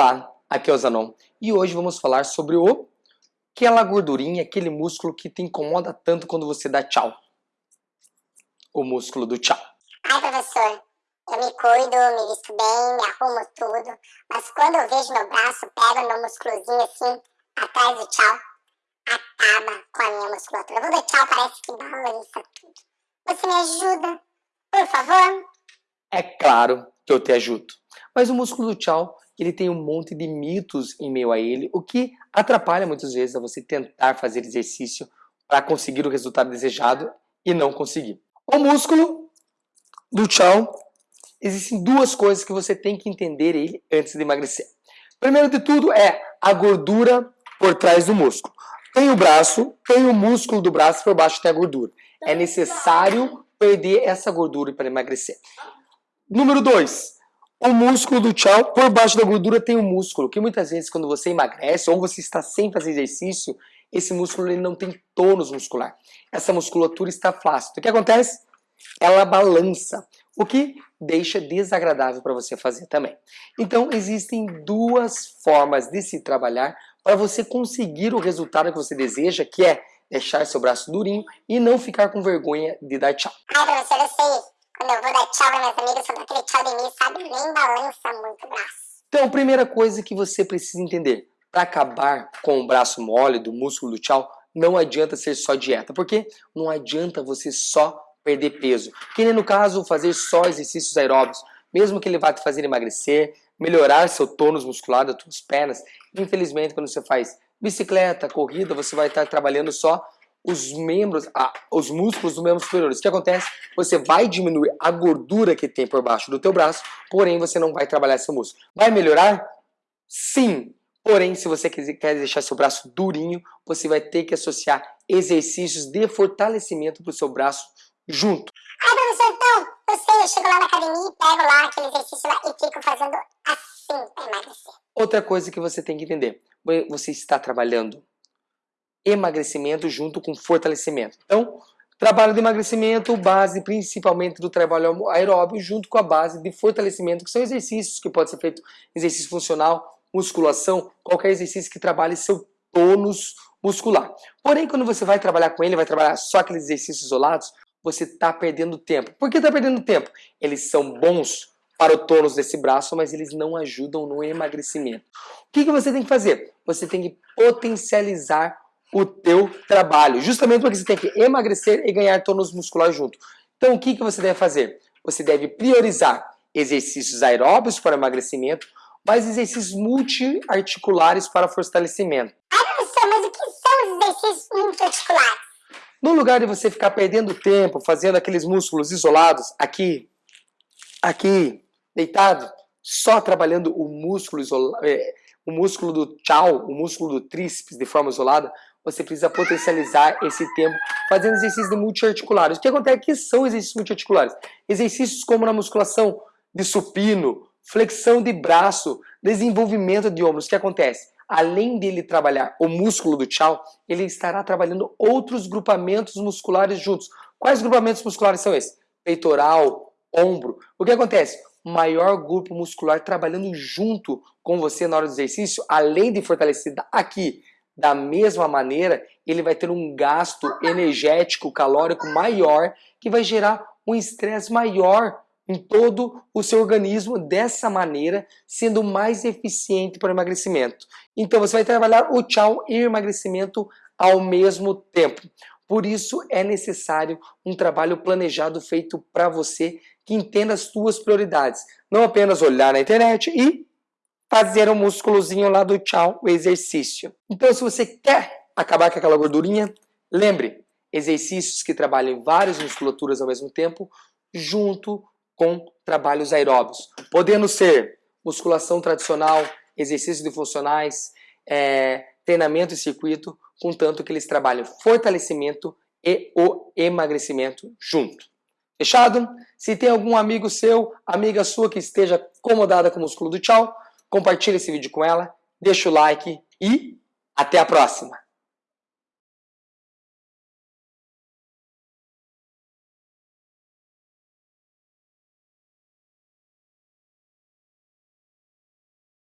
Olá, aqui é o Zanon e hoje vamos falar sobre o aquela gordurinha, aquele músculo que te incomoda tanto quando você dá tchau. O músculo do tchau. Ai, professor, eu me cuido, me visto bem, me arrumo tudo, mas quando eu vejo meu braço, pego meu musculozinho assim, atrás do tchau, acaba com a minha musculatura. Eu vou dar tchau, parece que balança tudo. Você me ajuda, por favor? É claro que eu te ajudo. Mas o músculo do tchau ele tem um monte de mitos em meio a ele, o que atrapalha muitas vezes a você tentar fazer exercício para conseguir o resultado desejado e não conseguir. O músculo do tchau, existem duas coisas que você tem que entender ele antes de emagrecer. Primeiro de tudo é a gordura por trás do músculo. Tem o braço, tem o músculo do braço, por baixo tem a gordura. É necessário perder essa gordura para emagrecer. Número 2, o músculo do tchau, por baixo da gordura tem o músculo, que muitas vezes quando você emagrece ou você está sem fazer exercício, esse músculo ele não tem tônus muscular. Essa musculatura está flácida. O que acontece? Ela balança, o que deixa desagradável para você fazer também. Então, existem duas formas de se trabalhar para você conseguir o resultado que você deseja, que é deixar seu braço durinho e não ficar com vergonha de dar tchau. Ai, professor, eu sei. Quando eu vou dar tchau para minhas amigas, eu dou aquele tchau de mim, sabe? Nem balança muito o braço. Então, primeira coisa que você precisa entender. Para acabar com o braço mole, do músculo do tchau, não adianta ser só dieta. Porque não adianta você só perder peso. Que nem no caso, fazer só exercícios aeróbicos. Mesmo que ele vá te fazer emagrecer, melhorar seu tônus muscular das suas pernas. Infelizmente, quando você faz bicicleta, corrida, você vai estar trabalhando só os membros, ah, os músculos dos membros superiores. O que acontece? Você vai diminuir a gordura que tem por baixo do teu braço, porém você não vai trabalhar esse músculo. Vai melhorar? Sim. Porém, se você quer deixar seu braço durinho, você vai ter que associar exercícios de fortalecimento para o seu braço junto. Ai, professor, então, eu sei, eu chego lá na academia e pego lá aquele exercício lá e fico fazendo assim para emagrecer. Outra coisa que você tem que entender, você está trabalhando emagrecimento junto com fortalecimento. Então, trabalho de emagrecimento, base principalmente do trabalho aeróbio, junto com a base de fortalecimento, que são exercícios que pode ser feito, exercício funcional, musculação, qualquer exercício que trabalhe seu tônus muscular. Porém, quando você vai trabalhar com ele, vai trabalhar só aqueles exercícios isolados, você está perdendo tempo. Por que está perdendo tempo? Eles são bons para o tônus desse braço, mas eles não ajudam no emagrecimento. O que, que você tem que fazer? Você tem que potencializar o teu trabalho, justamente porque você tem que emagrecer e ganhar tônus muscular junto. Então, o que, que você deve fazer? Você deve priorizar exercícios aeróbios para emagrecimento, mas exercícios multiarticulares para fortalecimento. Ai, professor, mas o que são os exercícios multiarticulares? No lugar de você ficar perdendo tempo fazendo aqueles músculos isolados, aqui, aqui, deitado, só trabalhando o músculo, isola, é, o músculo do tchau, o músculo do tríceps de forma isolada, você precisa potencializar esse tempo fazendo exercícios multiarticulares. O que acontece? O que são exercícios multiarticulares? Exercícios como na musculação de supino, flexão de braço, desenvolvimento de ombros. O que acontece? Além dele trabalhar o músculo do tchau, ele estará trabalhando outros grupamentos musculares juntos. Quais grupamentos musculares são esses? Peitoral, ombro. O que acontece? Maior grupo muscular trabalhando junto com você na hora do exercício, além de fortalecer aqui da mesma maneira, ele vai ter um gasto energético, calórico maior, que vai gerar um estresse maior em todo o seu organismo dessa maneira, sendo mais eficiente para o emagrecimento. Então você vai trabalhar o tchau e o emagrecimento ao mesmo tempo. Por isso é necessário um trabalho planejado feito para você que entenda as suas prioridades. Não apenas olhar na internet e fazer o um músculozinho lá do tchau, o exercício. Então, se você quer acabar com aquela gordurinha, lembre, exercícios que trabalhem várias musculaturas ao mesmo tempo, junto com trabalhos aeróbios. Podendo ser musculação tradicional, exercícios de funcionais, é, treinamento e circuito, contanto que eles trabalhem fortalecimento e o emagrecimento junto. Fechado? Se tem algum amigo seu, amiga sua que esteja acomodada com o músculo do tchau, compartilhe esse vídeo com ela, deixa o like e até a próxima!